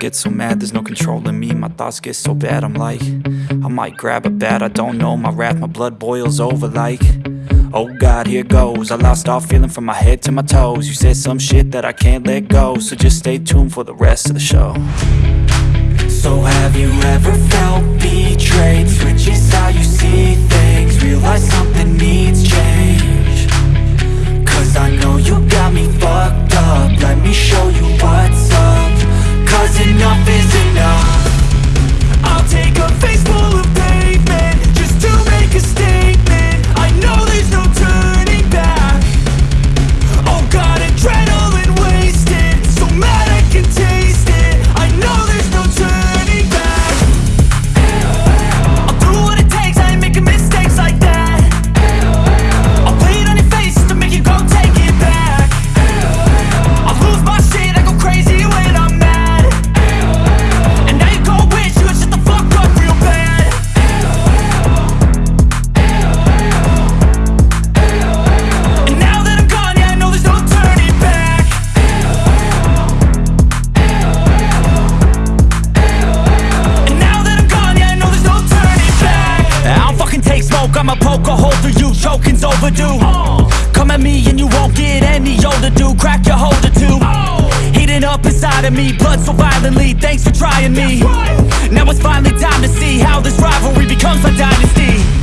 get so mad, there's no control in me. My thoughts get so bad, I'm like I might grab a bat, I don't know. My wrath, my blood boils over like Oh God, here goes. I lost all feeling from my head to my toes. You said some shit that I can't let go So just stay tuned for the rest of the show. So have you ever felt betrayed? Switches how you see I'ma poke a hole through you, choking's overdue. Come at me and you won't get any older, dude, crack your holder too Heating up inside of me, blood so violently, thanks for trying me. Now it's finally time to see how this rivalry becomes a dynasty